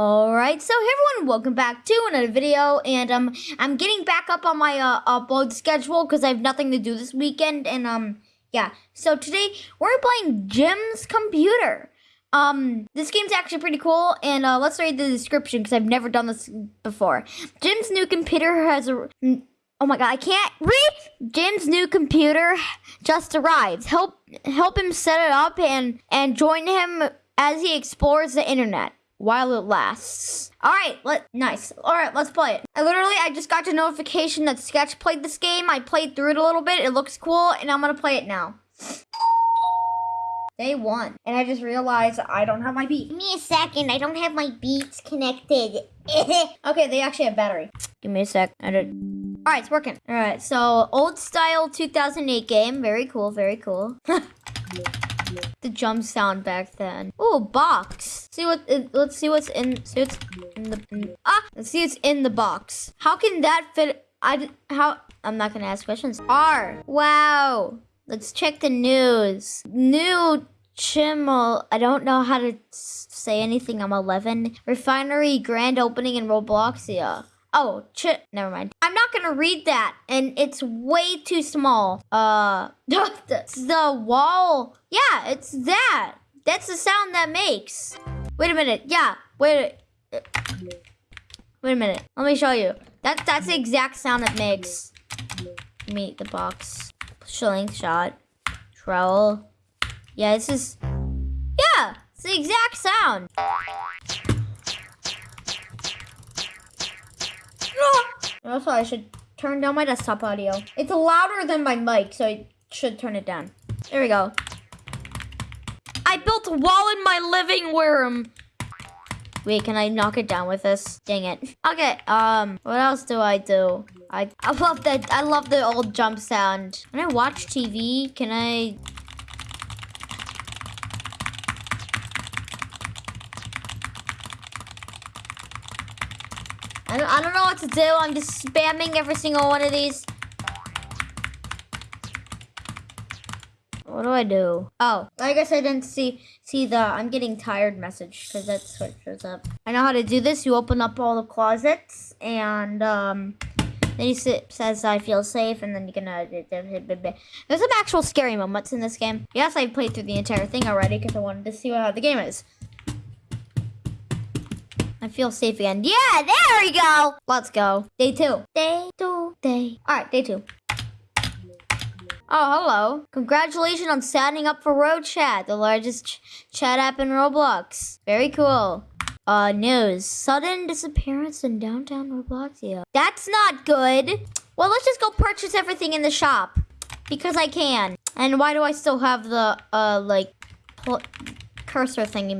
All right, so hey everyone, welcome back to another video, and um, I'm getting back up on my uh, upload schedule because I have nothing to do this weekend, and um, yeah. So today we're playing Jim's Computer. Um, this game's actually pretty cool, and uh, let's read the description because I've never done this before. Jim's new computer has a. Oh my god, I can't read. Jim's new computer just arrived. Help help him set it up and and join him as he explores the internet while it lasts. All right, let nice. All right, let's play it. I literally I just got a notification that Sketch played this game. I played through it a little bit. It looks cool, and I'm gonna play it now. Day one, and I just realized I don't have my beat. Give me a second. I don't have my beats connected. okay, they actually have battery. Give me a sec. I did. All right, it's working. All right, so old style 2008 game. Very cool. Very cool. the jump sound back then. Oh, box. See what? It, let's see what's in. See what's in the. In, ah, let's see what's in the box. How can that fit? I how? I'm not gonna ask questions. R. Wow. Let's check the news. New Chimmel. I don't know how to say anything. I'm 11. Refinery grand opening in Robloxia. Oh, ch- never mind. I'm not gonna read that, and it's way too small. Uh, the, the wall. Yeah, it's that. That's the sound that makes. Wait a minute. Yeah, wait. A, wait a minute. Let me show you. That that's the exact sound it makes. Meet the box. Shilling shot. Trowel. Yeah, this is. Yeah, it's the exact sound. Ah! Also, I should turn down my desktop audio. It's louder than my mic, so I should turn it down. There we go. I built a wall in my living room. Wait, can I knock it down with this? Dang it. Okay, um, what else do I do? I, I love that, I love the old jump sound. Can I watch TV, can I I I don't know what to do. I'm just spamming every single one of these. What do I do? Oh, I guess I didn't see see the I'm getting tired message because that's what shows up. I know how to do this. You open up all the closets and um, then he says I feel safe and then you can uh, there's some actual scary moments in this game. Yes, I played through the entire thing already because I wanted to see how the game is. I feel safe again. Yeah, there we go. Let's go. Day two. Day two. Day. All right, day two. Oh, hello. Congratulations on signing up for Road Chat, the largest ch chat app in Roblox. Very cool. Uh, news. Sudden disappearance in downtown Robloxia. That's not good. Well, let's just go purchase everything in the shop. Because I can. And why do I still have the, uh, like, cursor thingy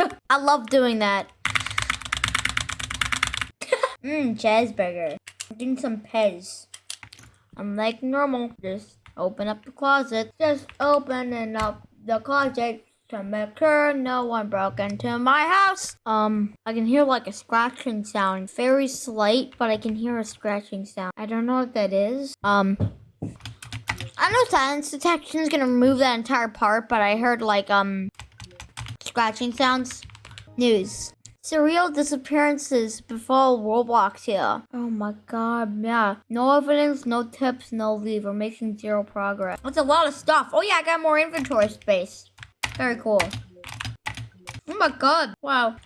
I love doing that. Mmm, cheeseburger. Doing some Pez. I'm like normal. Just open up the closet. Just opening up the closet to make sure no one broke into my house. Um, I can hear like a scratching sound. Very slight, but I can hear a scratching sound. I don't know what that is. Um, I know silence detection is gonna remove that entire part, but I heard like, um, scratching sounds. News. Surreal disappearances before here. Oh my god, yeah. No evidence, no tips, no lead. We're making zero progress. That's a lot of stuff. Oh yeah, I got more inventory space. Very cool. Oh my god. Wow.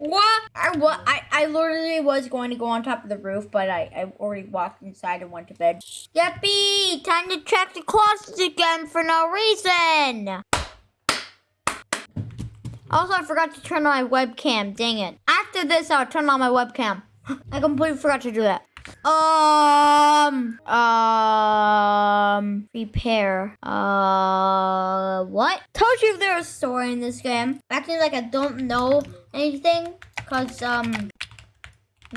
What? I, what? I, I literally was going to go on top of the roof, but I, I already walked inside and went to bed. Yippee! Time to check the closet again for no reason! Also, I forgot to turn on my webcam. Dang it. After this, I'll turn on my webcam. I completely forgot to do that. Um, um, repair. Uh, what? Told you there was a story in this game. Acting like I don't know anything. Cause, um,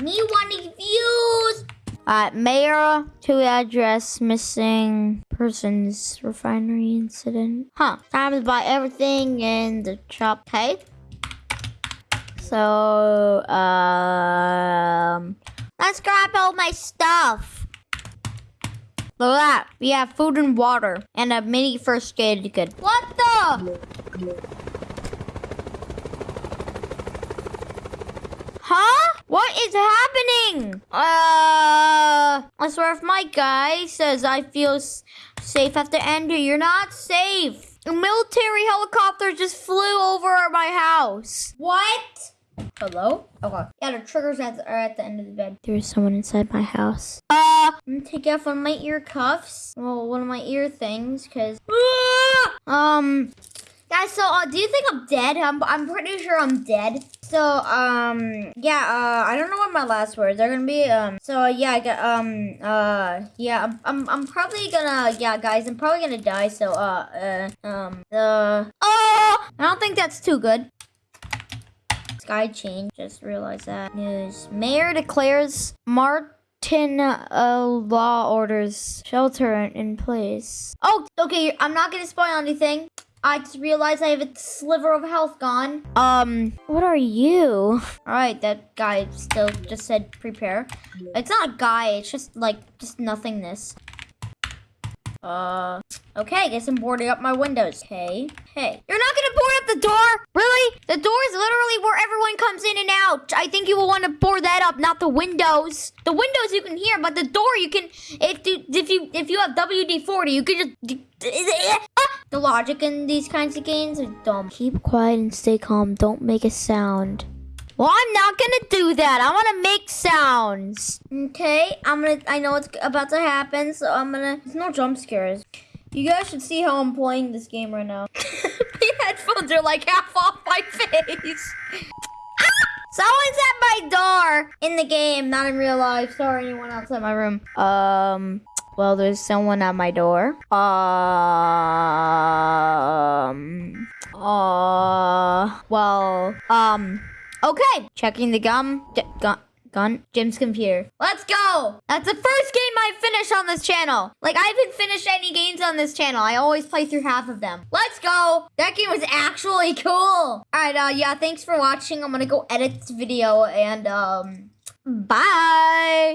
me wanting views. Uh, mayor to address missing persons refinery incident. Huh. Time to buy everything in the shop. Okay. So, um, Let's grab all my stuff. Look at that. We have food and water and a mini first aid kit. What the? Huh? What is happening? Uh, I swear if my guy says I feel safe at the end, you're not safe. A military helicopter just flew over my house. What? Hello? Okay. Yeah, the triggers at the, are at the end of the bed. There's someone inside my house. Uh, I'm gonna take off one of my ear cuffs. Well, one of my ear things, cause. um, guys. So, uh, do you think I'm dead? I'm, I'm pretty sure I'm dead. So, um, yeah. Uh, I don't know what my last words are gonna be. Um, so uh, yeah, I got, um, uh, yeah. I'm, I'm, I'm probably gonna, yeah, guys. I'm probably gonna die. So, uh, uh, um, uh. Oh, I don't think that's too good. Sky change. Just realized that. News. Mayor declares Martin uh, law orders shelter in, place. Oh, okay. I'm not gonna spoil anything. I just realized I have a sliver of health gone. Um, what are you? All right, that guy still just said prepare. It's not a guy. It's just like just nothingness. Uh, okay, guess I'm boarding up my windows. Hey, hey. You're not gonna board up the door? Really? The door is literally where everyone comes in and out. I think you will want to board that up, not the windows. The windows you can hear, but the door you can, if you, if you, if you have WD-40, you can just, Ah! the logic in these kinds of games are dumb. Keep quiet and stay calm. Don't make a sound. Well, I'm not gonna do that. I wanna make sounds. Okay, I'm gonna. I know what's about to happen, so I'm gonna. There's no jump scares. You guys should see how I'm playing this game right now. headphones are like half off my face. Someone's at my door in the game, not in real life. Sorry, anyone outside my room. Um. Well, there's someone at my door. Um. Uh. Well. Um. Okay. Checking the gum. Gun. Gun. Jim's computer. Let's go. That's the first game I finished on this channel. Like I haven't finished any games on this channel. I always play through half of them. Let's go. That game was actually cool. All right. Uh. Yeah. Thanks for watching. I'm gonna go edit this video and um. Bye.